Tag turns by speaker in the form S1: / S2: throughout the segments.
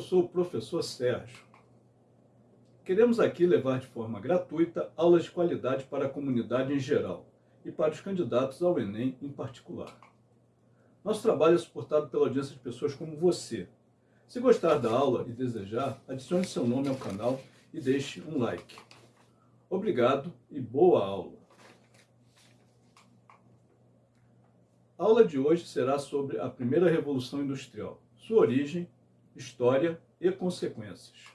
S1: sou o professor Sérgio. Queremos aqui levar de forma gratuita aulas de qualidade para a comunidade em geral e para os candidatos ao Enem em particular. Nosso trabalho é suportado pela audiência de pessoas como você. Se gostar da aula e desejar, adicione seu nome ao canal e deixe um like. Obrigado e boa aula! A aula de hoje será sobre a primeira Revolução Industrial, sua origem, história e consequências.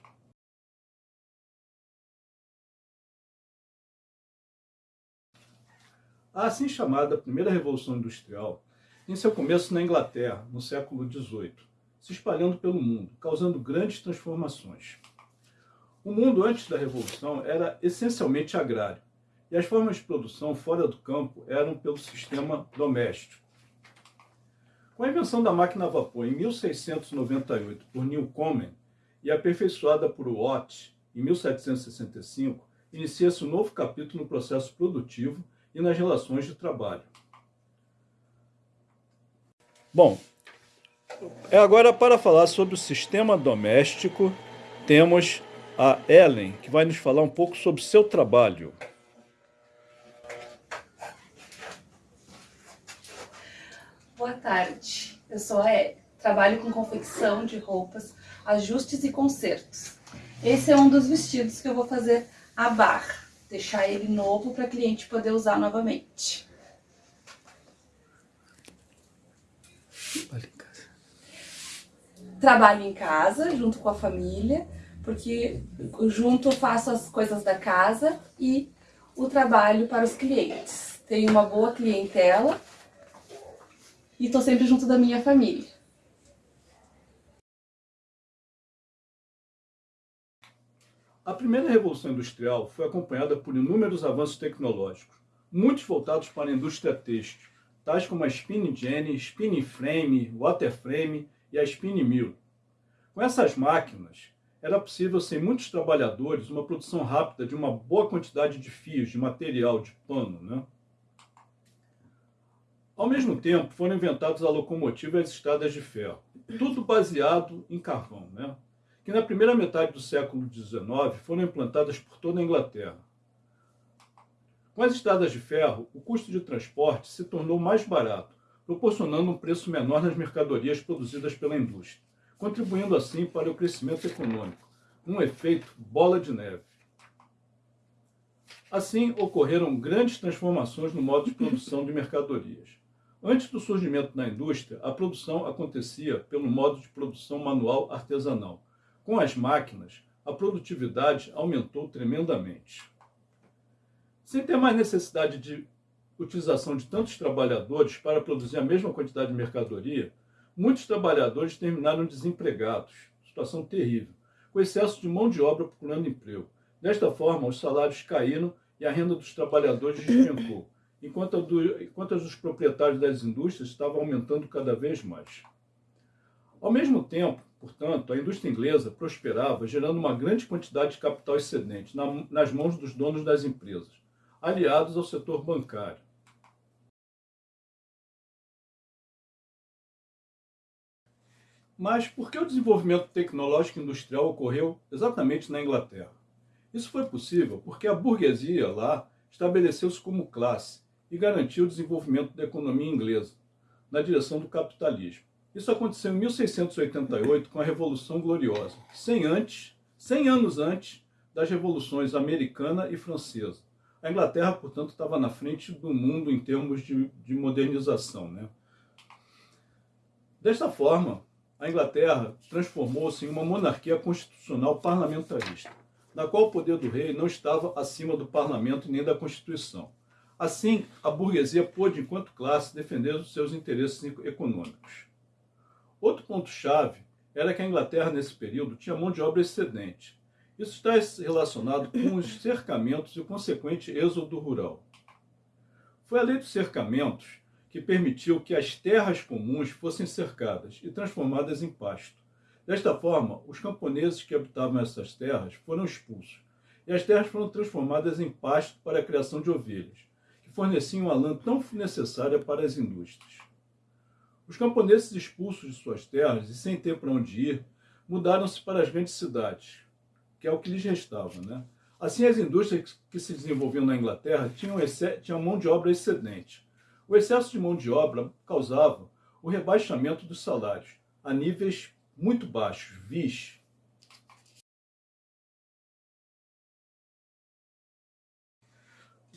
S1: A assim chamada Primeira Revolução Industrial tem seu começo na Inglaterra, no século XVIII, se espalhando pelo mundo, causando grandes transformações. O mundo antes da Revolução era essencialmente agrário, e as formas de produção fora do campo eram pelo sistema doméstico. Com a invenção da máquina a vapor em 1698 por Newcomen e aperfeiçoada por Watt em 1765, inicia-se um novo capítulo no processo produtivo e nas relações de trabalho. Bom, é agora para falar sobre o sistema doméstico, temos a Ellen, que vai nos falar um pouco sobre seu trabalho.
S2: Boa tarde, eu sou a Ellen. Trabalho com confecção de roupas, ajustes e consertos. Esse é um dos vestidos que eu vou fazer a barra deixar ele novo para cliente poder usar novamente. Trabalho em casa, junto com a família, porque junto faço as coisas da casa e o trabalho para os clientes. Tenho uma boa clientela e estou sempre junto da minha família.
S1: A primeira revolução industrial foi acompanhada por inúmeros avanços tecnológicos, muitos voltados para a indústria têxtil, tais como a spinning jenny, spinning frame, waterframe e a spinning mill. Com essas máquinas, era possível, sem muitos trabalhadores, uma produção rápida de uma boa quantidade de fios, de material, de pano. Né? Ao mesmo tempo, foram inventados a locomotiva e as estradas de ferro, tudo baseado em carvão. Né? que na primeira metade do século XIX foram implantadas por toda a Inglaterra. Com as estradas de ferro, o custo de transporte se tornou mais barato, proporcionando um preço menor nas mercadorias produzidas pela indústria, contribuindo assim para o crescimento econômico, um efeito bola de neve. Assim, ocorreram grandes transformações no modo de produção de mercadorias. Antes do surgimento da indústria, a produção acontecia pelo modo de produção manual artesanal, com as máquinas, a produtividade aumentou tremendamente. Sem ter mais necessidade de utilização de tantos trabalhadores para produzir a mesma quantidade de mercadoria, muitos trabalhadores terminaram desempregados, situação terrível, com excesso de mão de obra procurando emprego. Desta forma, os salários caíram e a renda dos trabalhadores despencou, enquanto do, enquanto a dos proprietários das indústrias estava aumentando cada vez mais. Ao mesmo tempo, portanto, a indústria inglesa prosperava, gerando uma grande quantidade de capital excedente na, nas mãos dos donos das empresas, aliados ao setor bancário. Mas por que o desenvolvimento tecnológico industrial ocorreu exatamente na Inglaterra? Isso foi possível porque a burguesia lá estabeleceu-se como classe e garantiu o desenvolvimento da economia inglesa, na direção do capitalismo. Isso aconteceu em 1688 com a Revolução Gloriosa, 100, antes, 100 anos antes das revoluções americana e francesa. A Inglaterra, portanto, estava na frente do mundo em termos de, de modernização. Né? Desta forma, a Inglaterra transformou-se em uma monarquia constitucional parlamentarista, na qual o poder do rei não estava acima do parlamento nem da Constituição. Assim, a burguesia pôde, enquanto classe, defender os seus interesses econômicos. Outro ponto-chave era que a Inglaterra, nesse período, tinha mão de obra excedente. Isso está relacionado com os cercamentos e o consequente êxodo rural. Foi a lei dos cercamentos que permitiu que as terras comuns fossem cercadas e transformadas em pasto. Desta forma, os camponeses que habitavam essas terras foram expulsos, e as terras foram transformadas em pasto para a criação de ovelhas, forneciam a lã tão necessária para as indústrias. Os camponeses expulsos de suas terras e sem ter para onde ir, mudaram-se para as grandes cidades, que é o que lhes restava. Né? Assim, as indústrias que se desenvolviam na Inglaterra tinham, tinham mão de obra excedente. O excesso de mão de obra causava o rebaixamento dos salários a níveis muito baixos, vis.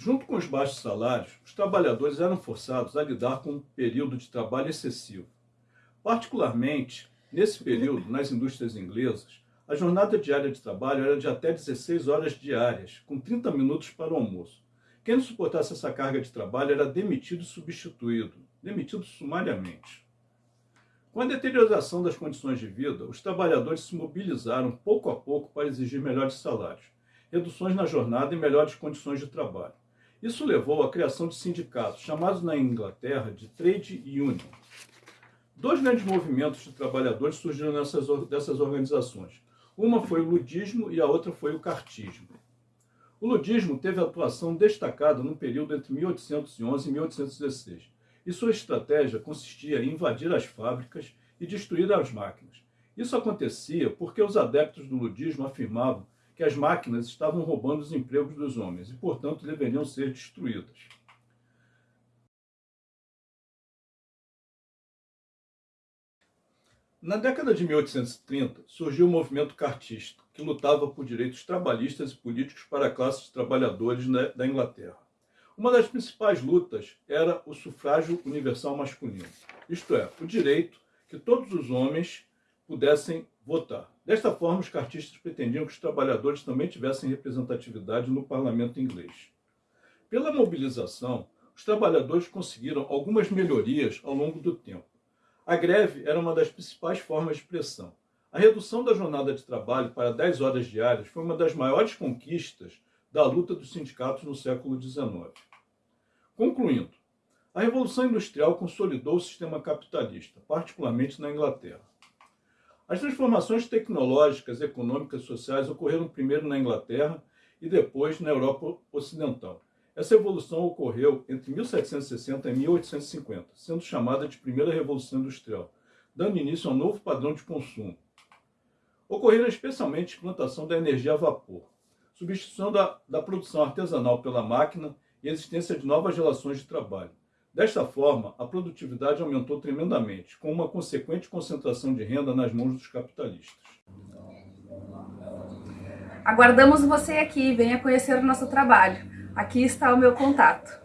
S1: Junto com os baixos salários, os trabalhadores eram forçados a lidar com um período de trabalho excessivo. Particularmente, nesse período, nas indústrias inglesas, a jornada diária de trabalho era de até 16 horas diárias, com 30 minutos para o almoço. Quem não suportasse essa carga de trabalho era demitido e substituído, demitido sumariamente. Com a deterioração das condições de vida, os trabalhadores se mobilizaram pouco a pouco para exigir melhores salários, reduções na jornada e melhores condições de trabalho. Isso levou à criação de sindicatos, chamados na Inglaterra de trade union. Dois grandes movimentos de trabalhadores surgiram nessas, dessas organizações. Uma foi o ludismo e a outra foi o cartismo. O ludismo teve atuação destacada no período entre 1811 e 1816 e sua estratégia consistia em invadir as fábricas e destruir as máquinas. Isso acontecia porque os adeptos do ludismo afirmavam que as máquinas estavam roubando os empregos dos homens e, portanto, deveriam ser destruídas. Na década de 1830, surgiu o movimento cartista, que lutava por direitos trabalhistas e políticos para a classe de trabalhadores da Inglaterra. Uma das principais lutas era o sufrágio universal masculino, isto é, o direito que todos os homens pudessem votar. Desta forma, os cartistas pretendiam que os trabalhadores também tivessem representatividade no parlamento inglês. Pela mobilização, os trabalhadores conseguiram algumas melhorias ao longo do tempo. A greve era uma das principais formas de pressão. A redução da jornada de trabalho para 10 horas diárias foi uma das maiores conquistas da luta dos sindicatos no século XIX. Concluindo, a Revolução Industrial consolidou o sistema capitalista, particularmente na Inglaterra. As transformações tecnológicas, econômicas e sociais ocorreram primeiro na Inglaterra e depois na Europa Ocidental. Essa evolução ocorreu entre 1760 e 1850, sendo chamada de Primeira Revolução Industrial, dando início a um novo padrão de consumo. Ocorreram especialmente a implantação da energia a vapor, substituição da, da produção artesanal pela máquina e a existência de novas relações de trabalho. Desta forma, a produtividade aumentou tremendamente, com uma consequente concentração de renda nas mãos dos capitalistas.
S2: Aguardamos você aqui, venha conhecer o nosso trabalho. Aqui está o meu contato.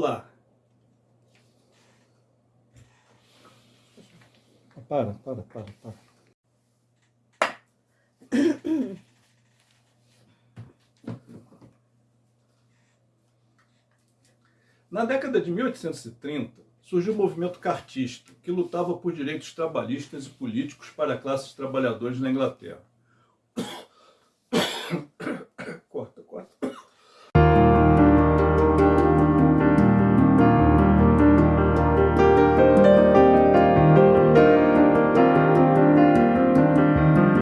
S1: Olá. Para, para, para, para. Na década de 1830, surgiu o movimento cartista, que lutava por direitos trabalhistas e políticos para classes trabalhadoras na Inglaterra.